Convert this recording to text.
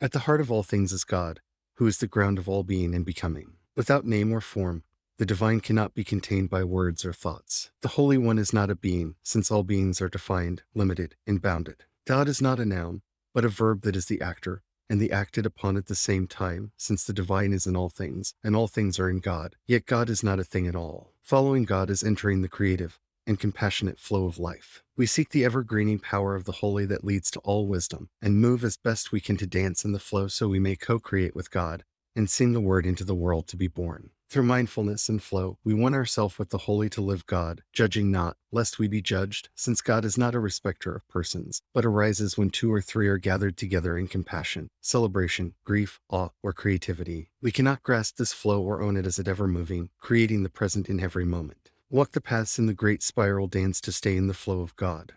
At the heart of all things is God, who is the ground of all being and becoming. Without name or form, the divine cannot be contained by words or thoughts. The Holy One is not a being, since all beings are defined, limited, and bounded. God is not a noun, but a verb that is the actor, and the acted upon at the same time, since the divine is in all things, and all things are in God. Yet God is not a thing at all. Following God is entering the creative and compassionate flow of life. We seek the ever-greening power of the holy that leads to all wisdom, and move as best we can to dance in the flow so we may co-create with God and sing the word into the world to be born. Through mindfulness and flow, we one ourselves with the holy to live God, judging not, lest we be judged, since God is not a respecter of persons, but arises when two or three are gathered together in compassion, celebration, grief, awe, or creativity. We cannot grasp this flow or own it as it ever moving, creating the present in every moment. Walk the paths in the great spiral dance to stay in the flow of God.